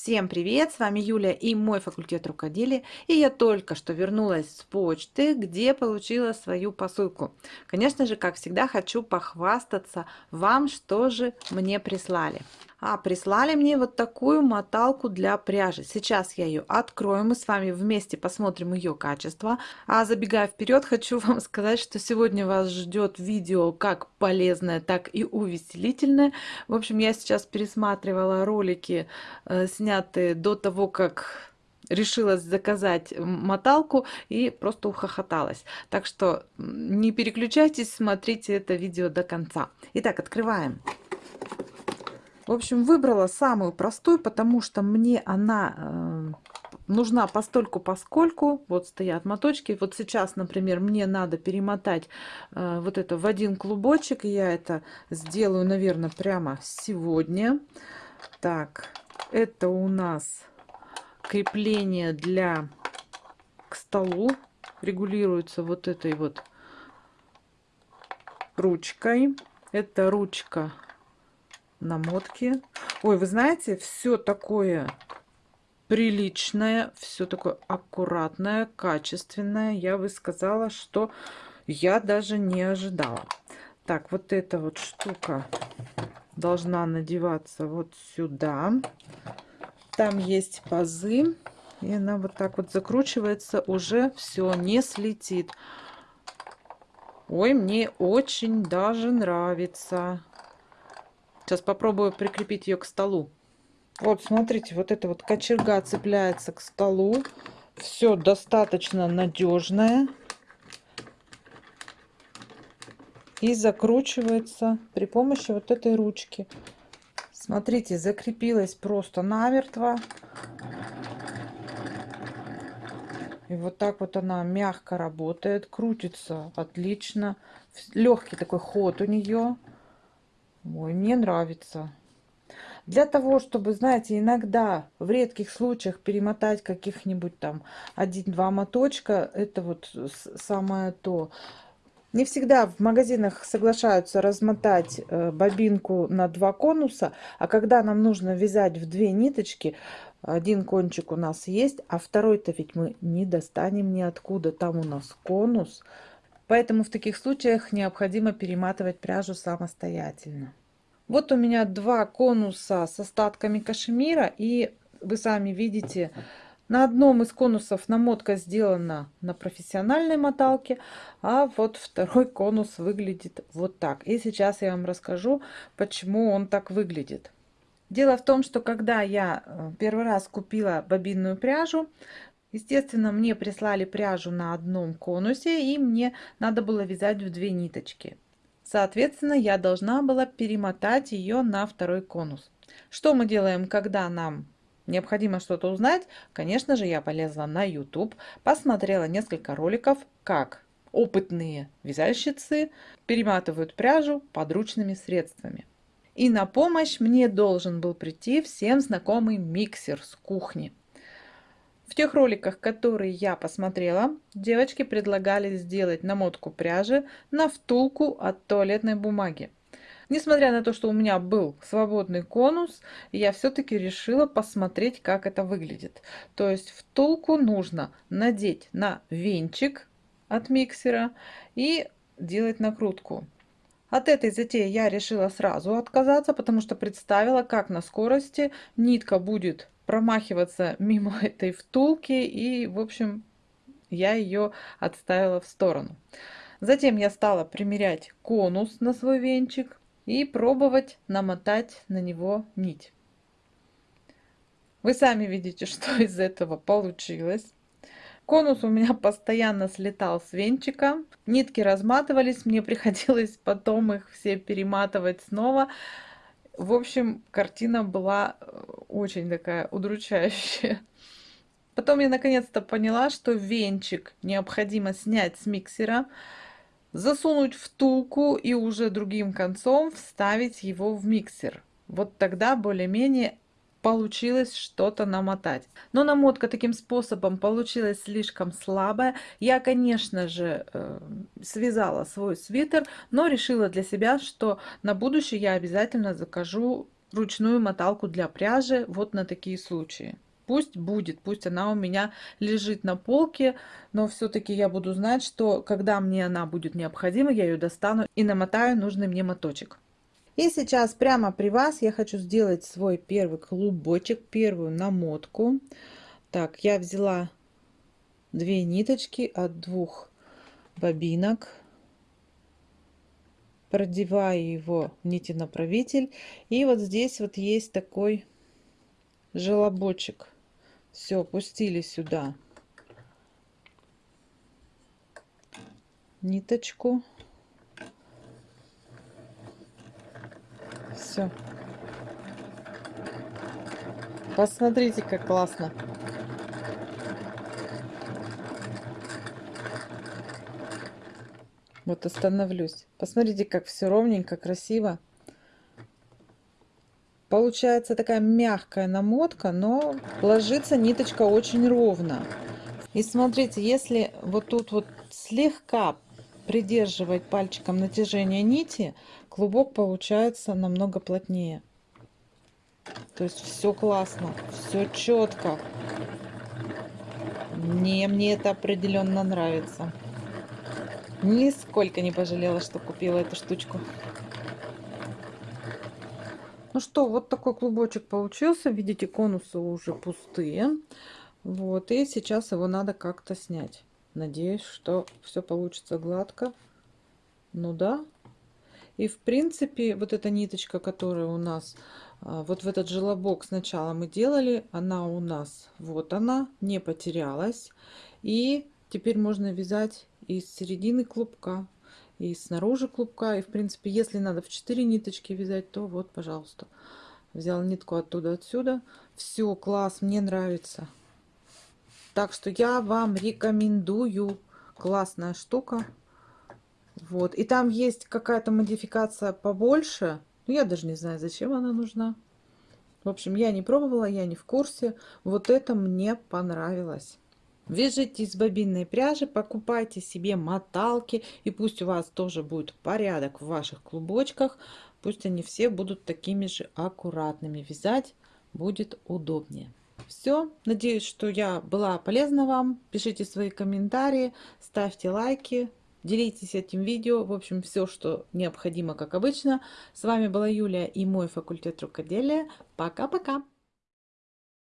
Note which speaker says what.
Speaker 1: Всем привет! С вами Юля и мой факультет рукоделия. И я только что вернулась с почты, где получила свою посылку. Конечно же, как всегда, хочу похвастаться вам, что же мне прислали. А прислали мне вот такую моталку для пряжи. Сейчас я ее открою, мы с вами вместе посмотрим ее качество. А забегая вперед, хочу вам сказать, что сегодня вас ждет видео как полезное, так и увеселительное. В общем, я сейчас пересматривала ролики, э, снятые до того, как решилась заказать моталку и просто ухохоталась. Так что не переключайтесь, смотрите это видео до конца. Итак, открываем. В общем, выбрала самую простую, потому что мне она э, нужна постольку поскольку. Вот стоят моточки. Вот сейчас, например, мне надо перемотать э, вот это в один клубочек. Я это сделаю, наверное, прямо сегодня. Так, это у нас крепление для к столу. Регулируется вот этой вот ручкой. Это ручка намотки. Ой, вы знаете, все такое приличное, все такое аккуратное, качественное. Я бы сказала, что я даже не ожидала. Так, вот эта вот штука должна надеваться вот сюда. Там есть пазы. И она вот так вот закручивается, уже все, не слетит. Ой, мне очень даже нравится. Сейчас попробую прикрепить ее к столу. Вот, смотрите, вот эта вот кочерга цепляется к столу. Все достаточно надежное. И закручивается при помощи вот этой ручки. Смотрите, закрепилась просто намертво. И вот так вот она мягко работает, крутится отлично. Легкий такой ход у нее. Ой, мне нравится. Для того, чтобы, знаете, иногда в редких случаях перемотать каких-нибудь там один-два моточка, это вот самое то. Не всегда в магазинах соглашаются размотать э, бобинку на два конуса, а когда нам нужно вязать в две ниточки, один кончик у нас есть, а второй-то ведь мы не достанем ниоткуда, там у нас конус. Поэтому в таких случаях необходимо перематывать пряжу самостоятельно. Вот у меня два конуса с остатками кашемира. И вы сами видите, на одном из конусов намотка сделана на профессиональной моталке, а вот второй конус выглядит вот так. И сейчас я вам расскажу, почему он так выглядит. Дело в том, что когда я э, первый раз купила бобинную пряжу, Естественно, мне прислали пряжу на одном конусе, и мне надо было вязать в две ниточки. Соответственно, я должна была перемотать ее на второй конус. Что мы делаем, когда нам необходимо что-то узнать? Конечно же, я полезла на YouTube, посмотрела несколько роликов, как опытные вязальщицы перематывают пряжу подручными средствами. И на помощь мне должен был прийти всем знакомый миксер с кухни. В тех роликах, которые я посмотрела, девочки предлагали сделать намотку пряжи на втулку от туалетной бумаги. Несмотря на то, что у меня был свободный конус, я все-таки решила посмотреть, как это выглядит. То есть втулку нужно надеть на венчик от миксера и делать накрутку. От этой затеи я решила сразу отказаться, потому что представила, как на скорости нитка будет промахиваться мимо этой втулки. И, в общем, я ее отставила в сторону. Затем я стала примерять конус на свой венчик и пробовать намотать на него нить. Вы сами видите, что из этого получилось. Конус у меня постоянно слетал с венчика. Нитки разматывались, мне приходилось потом их все перематывать снова. В общем, картина была э, очень такая удручающая. Потом я наконец-то поняла, что венчик необходимо снять с миксера, засунуть втулку и уже другим концом вставить его в миксер. Вот тогда более-менее получилось что-то намотать. Но намотка таким способом получилась слишком слабая. Я, конечно же, э, связала свой свитер, но решила для себя, что на будущее я обязательно закажу ручную моталку для пряжи вот на такие случаи. Пусть будет, пусть она у меня лежит на полке, но все-таки я буду знать, что когда мне она будет необходима, я ее достану и намотаю нужный мне моточек. И сейчас прямо при вас я хочу сделать свой первый клубочек, первую намотку. Так, я взяла две ниточки от двух бобинок. Продеваю его в нити направитель и вот здесь вот есть такой желобочек. Все пустили сюда ниточку все посмотрите как классно Вот остановлюсь. Посмотрите, как все ровненько, красиво. Получается такая мягкая намотка, но ложится ниточка очень ровно. И смотрите, если вот тут вот слегка придерживать пальчиком натяжение нити, клубок получается намного плотнее. То есть все классно, все четко. Мне, мне это определенно нравится. Нисколько не пожалела, что купила эту штучку. Ну что, вот такой клубочек получился. Видите, конусы уже пустые. Вот, и сейчас его надо как-то снять. Надеюсь, что все получится гладко. Ну да. И в принципе, вот эта ниточка, которая у нас а, вот в этот желобок сначала мы делали, она у нас, вот она, не потерялась. И теперь можно вязать из середины клубка и снаружи клубка и в принципе если надо в 4 ниточки вязать то вот пожалуйста взял нитку оттуда отсюда все класс мне нравится так что я вам рекомендую. Классная штука. Вот. И там есть какая-то модификация побольше. Но я даже не знаю зачем она нужна. В общем я не пробовала я не в курсе. Вот это мне понравилось. Вяжите из бобинной пряжи, покупайте себе моталки, и пусть у вас тоже будет порядок в ваших клубочках. Пусть они все будут такими же аккуратными. Вязать будет удобнее. Все, надеюсь, что я была полезна вам. Пишите свои комментарии, ставьте лайки, делитесь этим видео. В общем, все, что необходимо, как обычно. С вами была Юлия и мой факультет рукоделия. Пока-пока!